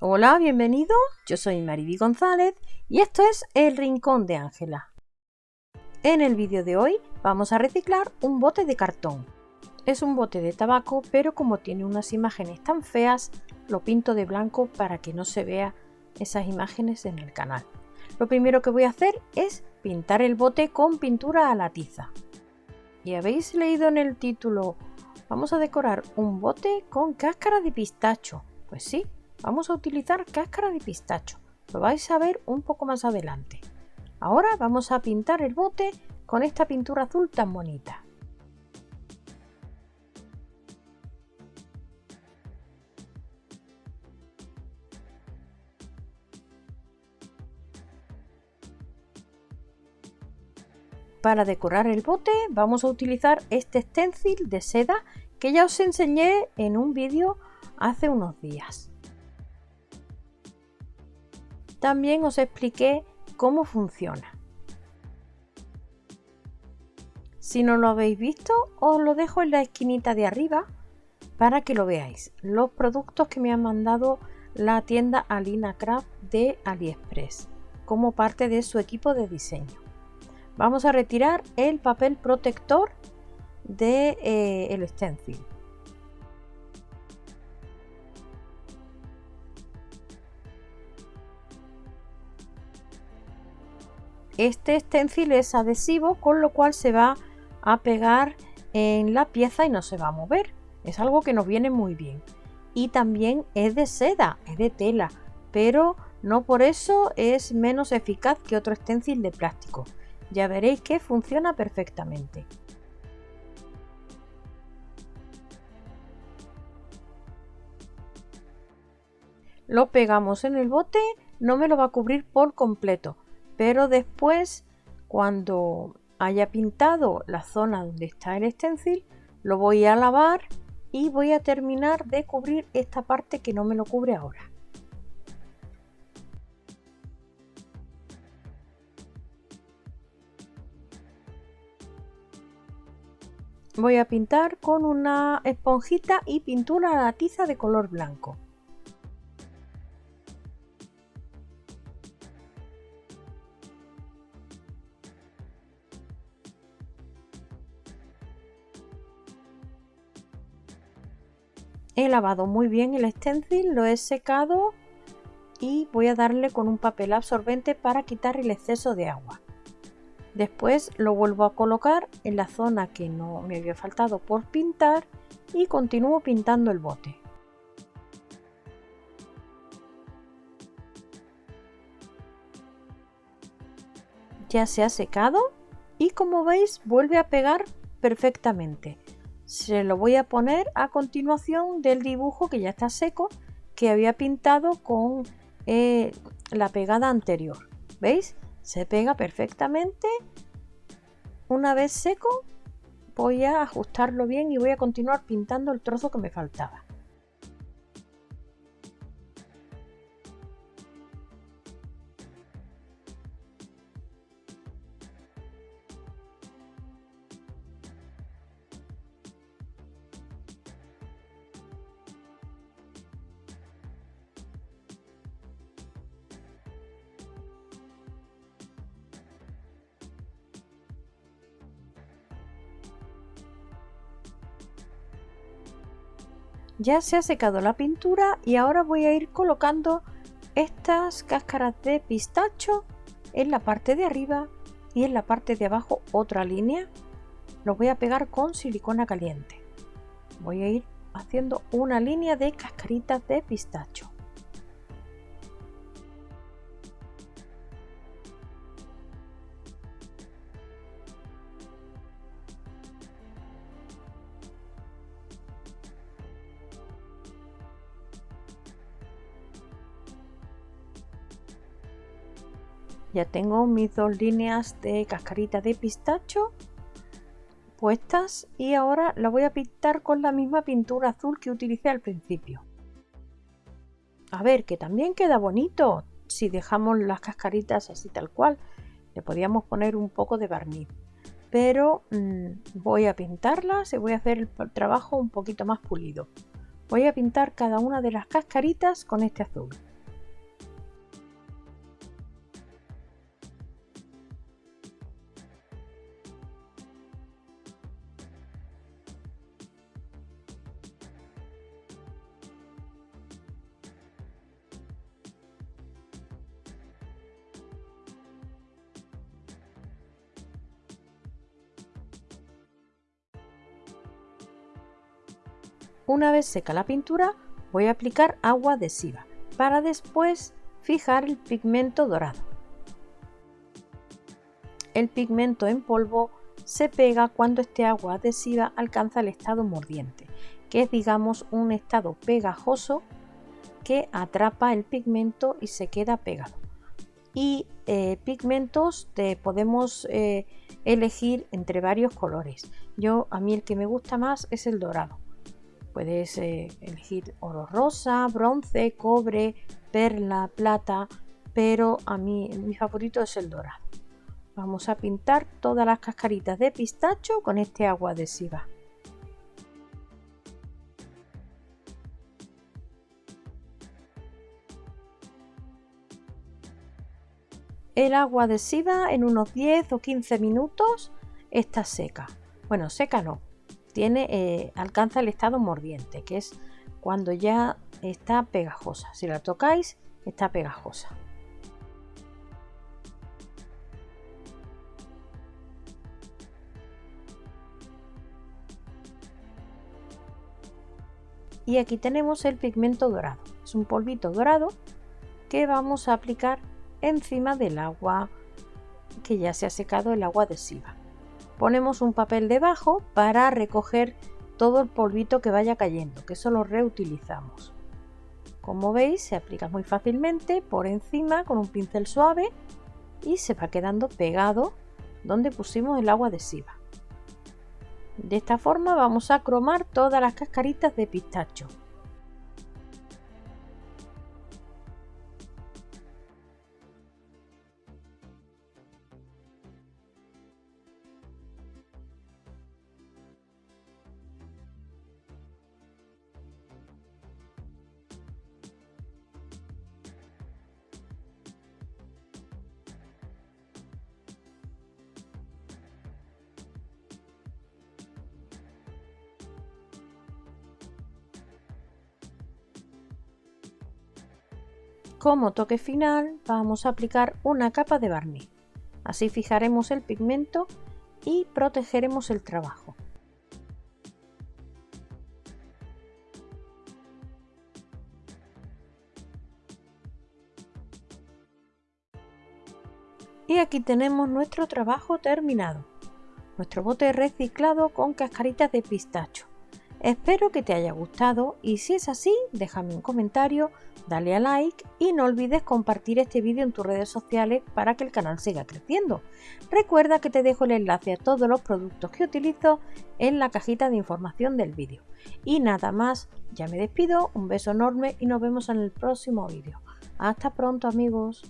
Hola, bienvenido. Yo soy Mariby González y esto es El Rincón de Ángela. En el vídeo de hoy vamos a reciclar un bote de cartón. Es un bote de tabaco, pero como tiene unas imágenes tan feas, lo pinto de blanco para que no se vea esas imágenes en el canal. Lo primero que voy a hacer es pintar el bote con pintura a la tiza. Y habéis leído en el título, vamos a decorar un bote con cáscara de pistacho. Pues sí, Vamos a utilizar cáscara de pistacho. Lo vais a ver un poco más adelante. Ahora vamos a pintar el bote con esta pintura azul tan bonita. Para decorar el bote vamos a utilizar este stencil de seda que ya os enseñé en un vídeo hace unos días. También os expliqué cómo funciona. Si no lo habéis visto, os lo dejo en la esquinita de arriba para que lo veáis. Los productos que me han mandado la tienda Alina Craft de AliExpress como parte de su equipo de diseño. Vamos a retirar el papel protector del de, eh, stencil. Este stencil es adhesivo, con lo cual se va a pegar en la pieza y no se va a mover. Es algo que nos viene muy bien. Y también es de seda, es de tela, pero no por eso es menos eficaz que otro stencil de plástico. Ya veréis que funciona perfectamente. Lo pegamos en el bote, no me lo va a cubrir por completo, pero después cuando haya pintado la zona donde está el stencil lo voy a lavar y voy a terminar de cubrir esta parte que no me lo cubre ahora. Voy a pintar con una esponjita y pintura a la tiza de color blanco He lavado muy bien el stencil, lo he secado y voy a darle con un papel absorbente para quitar el exceso de agua. Después lo vuelvo a colocar en la zona que no me había faltado por pintar y continúo pintando el bote. Ya se ha secado y como veis vuelve a pegar perfectamente se lo voy a poner a continuación del dibujo que ya está seco que había pintado con eh, la pegada anterior. Veis se pega perfectamente. Una vez seco voy a ajustarlo bien y voy a continuar pintando el trozo que me faltaba Ya se ha secado la pintura y ahora voy a ir colocando estas cáscaras de pistacho en la parte de arriba y en la parte de abajo otra línea. Lo voy a pegar con silicona caliente. Voy a ir haciendo una línea de cascaritas de pistacho. Ya tengo mis dos líneas de cascarita de pistacho puestas y ahora la voy a pintar con la misma pintura azul que utilicé al principio. A ver que también queda bonito. Si dejamos las cascaritas así tal cual le podríamos poner un poco de barniz. Pero mm, voy a pintarlas y voy a hacer el trabajo un poquito más pulido. Voy a pintar cada una de las cascaritas con este azul. Una vez seca la pintura, voy a aplicar agua adhesiva para después fijar el pigmento dorado. El pigmento en polvo se pega cuando este agua adhesiva alcanza el estado mordiente, que es digamos un estado pegajoso que atrapa el pigmento y se queda pegado. Y eh, pigmentos te podemos eh, elegir entre varios colores. Yo a mí el que me gusta más es el dorado. Puedes eh, elegir oro rosa, bronce, cobre, perla, plata, pero a mí mi favorito es el dorado. Vamos a pintar todas las cascaritas de pistacho con este agua adhesiva. El agua adhesiva en unos 10 o 15 minutos está seca. Bueno, seca no, tiene, eh, alcanza el estado mordiente, que es cuando ya está pegajosa. Si la tocáis, está pegajosa. Y aquí tenemos el pigmento dorado. Es un polvito dorado que vamos a aplicar encima del agua que ya se ha secado el agua adhesiva ponemos un papel debajo para recoger todo el polvito que vaya cayendo, que eso lo reutilizamos. Como veis se aplica muy fácilmente por encima con un pincel suave y se va quedando pegado donde pusimos el agua adhesiva. De esta forma vamos a cromar todas las cascaritas de pistacho. Como toque final vamos a aplicar una capa de barniz. Así fijaremos el pigmento y protegeremos el trabajo. Y aquí tenemos nuestro trabajo terminado. Nuestro bote reciclado con cascaritas de pistacho. Espero que te haya gustado y si es así, déjame un comentario, dale a like y no olvides compartir este vídeo en tus redes sociales para que el canal siga creciendo. Recuerda que te dejo el enlace a todos los productos que utilizo en la cajita de información del vídeo. Y nada más, ya me despido, un beso enorme y nos vemos en el próximo vídeo. Hasta pronto amigos.